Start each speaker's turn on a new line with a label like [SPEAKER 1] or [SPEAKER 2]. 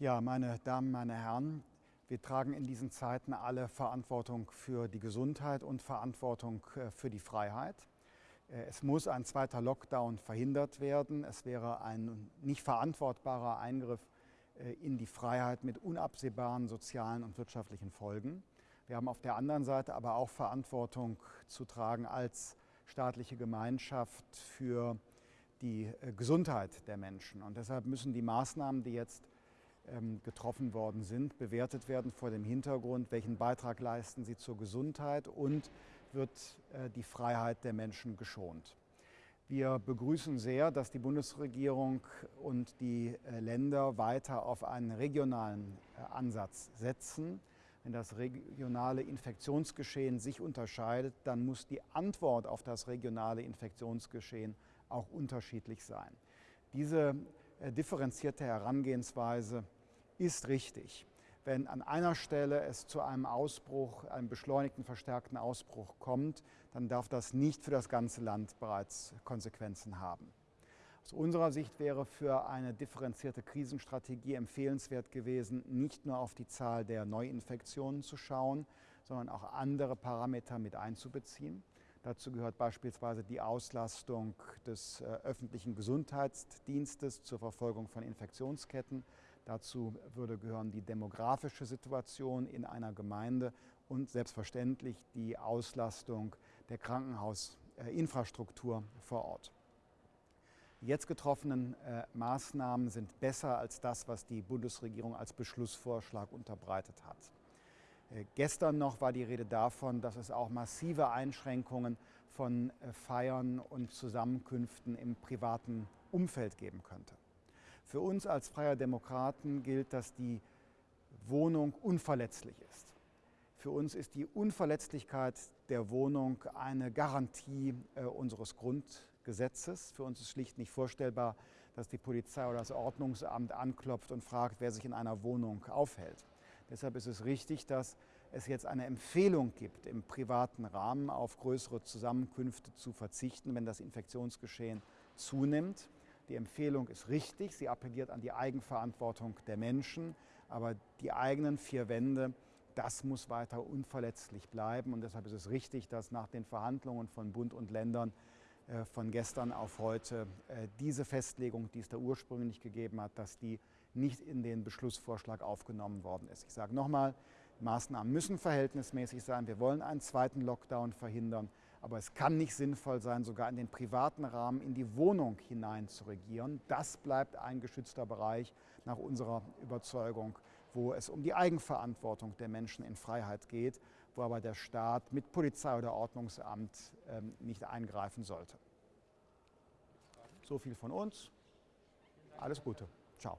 [SPEAKER 1] Ja, meine Damen, meine Herren, wir tragen in diesen Zeiten alle Verantwortung für die Gesundheit und Verantwortung äh, für die Freiheit. Äh, es muss ein zweiter Lockdown verhindert werden. Es wäre ein nicht verantwortbarer Eingriff äh, in die Freiheit mit unabsehbaren sozialen und wirtschaftlichen Folgen. Wir haben auf der anderen Seite aber auch Verantwortung zu tragen als staatliche Gemeinschaft für die Gesundheit der Menschen. Und deshalb müssen die Maßnahmen, die jetzt getroffen worden sind, bewertet werden vor dem Hintergrund, welchen Beitrag leisten sie zur Gesundheit und wird äh, die Freiheit der Menschen geschont. Wir begrüßen sehr, dass die Bundesregierung und die äh, Länder weiter auf einen regionalen äh, Ansatz setzen. Wenn das regionale Infektionsgeschehen sich unterscheidet, dann muss die Antwort auf das regionale Infektionsgeschehen auch unterschiedlich sein. Diese differenzierte Herangehensweise ist richtig. Wenn an einer Stelle es zu einem Ausbruch, einem beschleunigten, verstärkten Ausbruch kommt, dann darf das nicht für das ganze Land bereits Konsequenzen haben. Aus unserer Sicht wäre für eine differenzierte Krisenstrategie empfehlenswert gewesen, nicht nur auf die Zahl der Neuinfektionen zu schauen, sondern auch andere Parameter mit einzubeziehen. Dazu gehört beispielsweise die Auslastung des äh, öffentlichen Gesundheitsdienstes zur Verfolgung von Infektionsketten. Dazu würde gehören die demografische Situation in einer Gemeinde und selbstverständlich die Auslastung der Krankenhausinfrastruktur vor Ort. Die jetzt getroffenen äh, Maßnahmen sind besser als das, was die Bundesregierung als Beschlussvorschlag unterbreitet hat. Äh, gestern noch war die Rede davon, dass es auch massive Einschränkungen von äh, Feiern und Zusammenkünften im privaten Umfeld geben könnte. Für uns als Freier Demokraten gilt, dass die Wohnung unverletzlich ist. Für uns ist die Unverletzlichkeit der Wohnung eine Garantie äh, unseres Grundgesetzes. Für uns ist schlicht nicht vorstellbar, dass die Polizei oder das Ordnungsamt anklopft und fragt, wer sich in einer Wohnung aufhält. Deshalb ist es richtig, dass es jetzt eine Empfehlung gibt, im privaten Rahmen auf größere Zusammenkünfte zu verzichten, wenn das Infektionsgeschehen zunimmt. Die Empfehlung ist richtig, sie appelliert an die Eigenverantwortung der Menschen, aber die eigenen vier Wände, das muss weiter unverletzlich bleiben. Und deshalb ist es richtig, dass nach den Verhandlungen von Bund und Ländern äh, von gestern auf heute äh, diese Festlegung, die es da ursprünglich gegeben hat, dass die nicht in den Beschlussvorschlag aufgenommen worden ist. Ich sage nochmal, Maßnahmen müssen verhältnismäßig sein. Wir wollen einen zweiten Lockdown verhindern. Aber es kann nicht sinnvoll sein, sogar in den privaten Rahmen in die Wohnung hinein zu regieren. Das bleibt ein geschützter Bereich nach unserer Überzeugung, wo es um die Eigenverantwortung der Menschen in Freiheit geht, wo aber der Staat mit Polizei oder Ordnungsamt ähm, nicht eingreifen sollte. So viel von uns. Alles Gute. Ciao.